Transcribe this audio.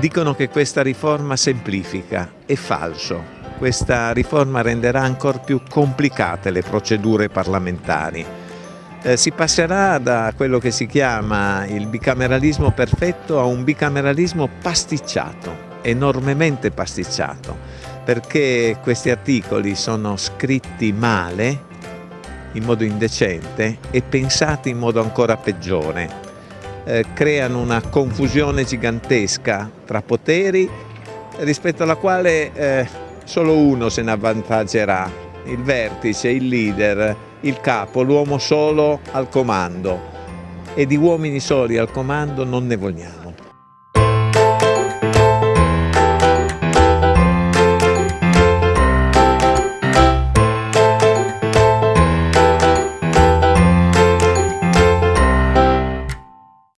Dicono che questa riforma semplifica, è falso. Questa riforma renderà ancora più complicate le procedure parlamentari. Eh, si passerà da quello che si chiama il bicameralismo perfetto a un bicameralismo pasticciato, enormemente pasticciato, perché questi articoli sono scritti male, in modo indecente e pensati in modo ancora peggiore. Eh, creano una confusione gigantesca tra poteri rispetto alla quale eh, solo uno se ne avvantaggerà, il vertice, il leader, il capo, l'uomo solo al comando e di uomini soli al comando non ne vogliamo.